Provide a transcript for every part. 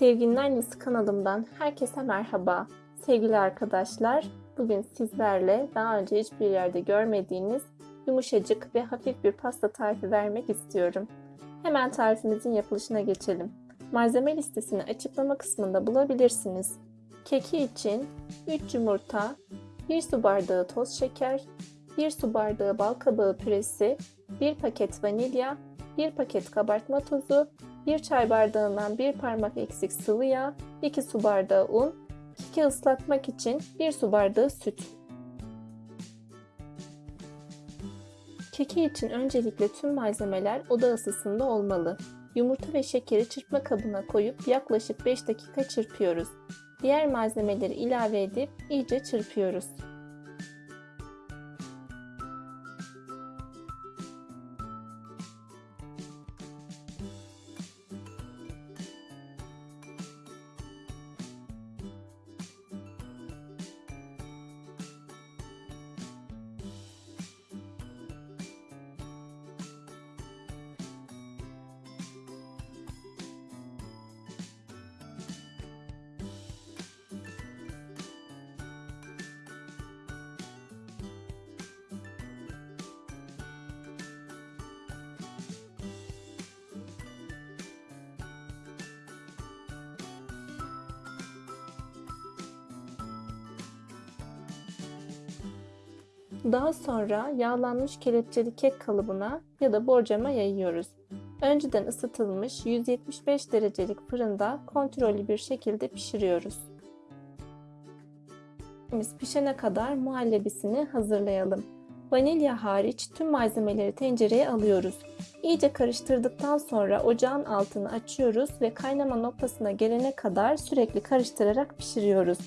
Sevginin Annesi kanalımdan herkese merhaba. Sevgili arkadaşlar, bugün sizlerle daha önce hiçbir yerde görmediğiniz yumuşacık ve hafif bir pasta tarifi vermek istiyorum. Hemen tarifimizin yapılışına geçelim. Malzeme listesini açıklama kısmında bulabilirsiniz. Keki için 3 yumurta, 1 su bardağı toz şeker, 1 su bardağı bal kabağı püresi, 1 paket vanilya, 1 paket kabartma tozu, 1 çay bardağından 1 parmak eksik sıvı yağ, 2 su bardağı un, keki ıslatmak için 1 su bardağı süt. Keki için öncelikle tüm malzemeler oda ısısında olmalı. Yumurta ve şekeri çırpma kabına koyup yaklaşık 5 dakika çırpıyoruz. Diğer malzemeleri ilave edip iyice çırpıyoruz. Daha sonra yağlanmış kelepçeli kek kalıbına ya da borcama yayıyoruz. Önceden ısıtılmış 175 derecelik fırında kontrollü bir şekilde pişiriyoruz. Biz pişene kadar muhallebisini hazırlayalım. Vanilya hariç tüm malzemeleri tencereye alıyoruz. İyice karıştırdıktan sonra ocağın altını açıyoruz ve kaynama noktasına gelene kadar sürekli karıştırarak pişiriyoruz.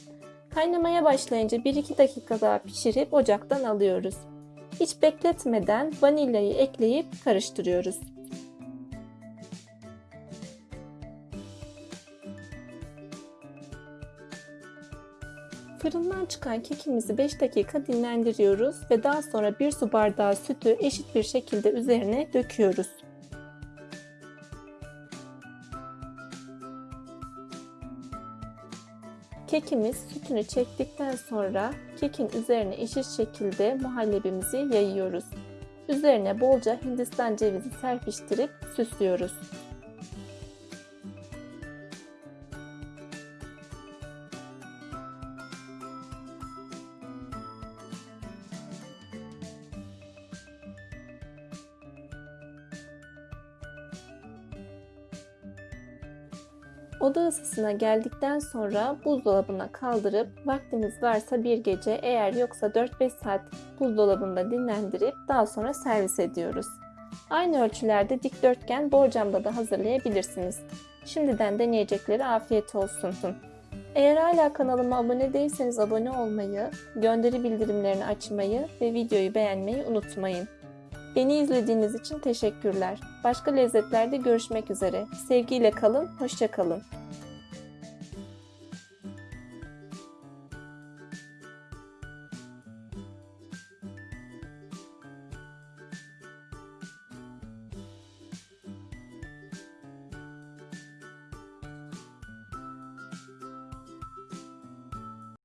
Kaynamaya başlayınca 1-2 dakika daha pişirip ocaktan alıyoruz. Hiç bekletmeden vanilyayı ekleyip karıştırıyoruz. Fırından çıkan kekimizi 5 dakika dinlendiriyoruz ve daha sonra 1 su bardağı sütü eşit bir şekilde üzerine döküyoruz. Kekimiz sütünü çektikten sonra kekin üzerine eşit şekilde muhallebimizi yayıyoruz. Üzerine bolca hindistan cevizi serpiştirip süslüyoruz. Oda ısısına geldikten sonra buzdolabına kaldırıp vaktimiz varsa bir gece eğer yoksa 4-5 saat buzdolabında dinlendirip daha sonra servis ediyoruz. Aynı ölçülerde dikdörtgen borcamda da hazırlayabilirsiniz. Şimdiden deneyecekleri afiyet olsun. Eğer hala kanalıma abone değilseniz abone olmayı, gönderi bildirimlerini açmayı ve videoyu beğenmeyi unutmayın. Beni izlediğiniz için teşekkürler. Başka lezzetlerde görüşmek üzere. Sevgiyle kalın, hoşça kalın.